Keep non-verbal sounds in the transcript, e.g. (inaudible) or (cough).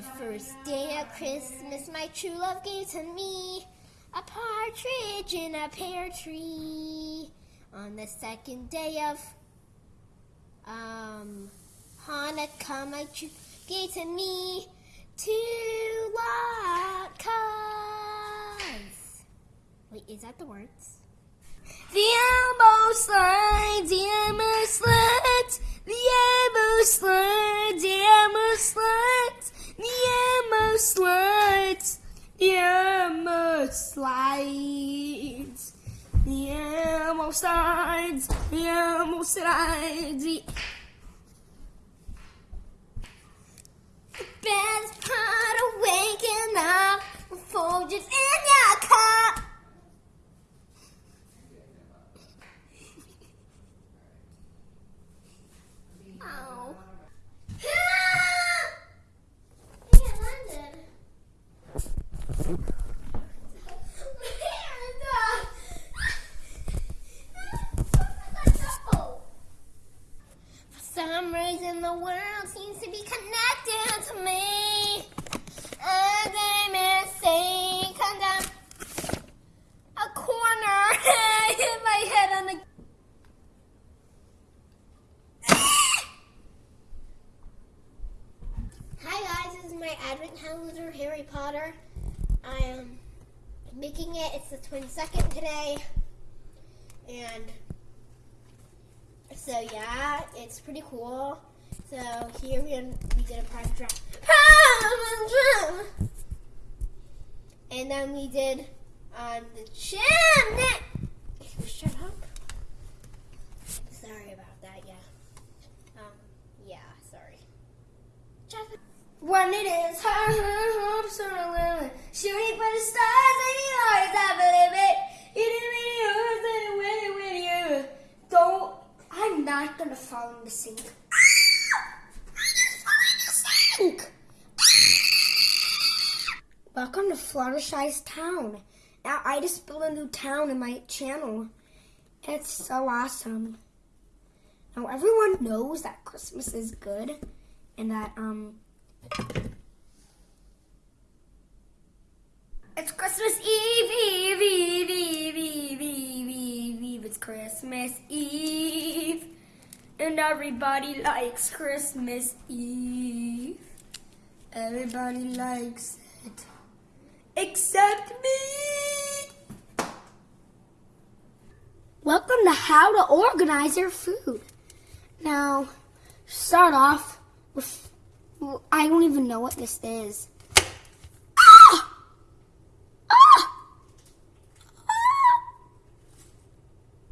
the first day of Christmas, my true love gave to me a partridge in a pear tree. On the second day of um, Hanukkah, my true gave to me two latkes. Wait, is that the words? Slides, the elbow slides, the elbow slides. The best part of waking up Folgers in your cup. Oh. (laughs) London. For the world seems to be connected to me. Come down a corner, (laughs) hit my head on the. (laughs) Hi guys, this is my advent calendar, Harry Potter. I am making it. It's the 22nd today, and so yeah, it's pretty cool. So here we, we did a private draft, (laughs) and then we did on the chimney. Shut up. Sorry about that. Yeah. Um. Yeah. Sorry. When it is are a. Shooting for the stars and the I believe it. You didn't when it when you don't. I'm not gonna fall in the sink. Sink. Welcome to Fluttershy's town. Now I just built a new town in my channel. It's so awesome. Now everyone knows that Christmas is good and that um It's Christmas Eve, Eve, Eve, Eve, Eve, Eve, Eve, Eve. It's Christmas Eve. And everybody likes Christmas Eve. Everybody likes it. Except me. Welcome to How to Organize Your Food. Now, start off with, I don't even know what this is.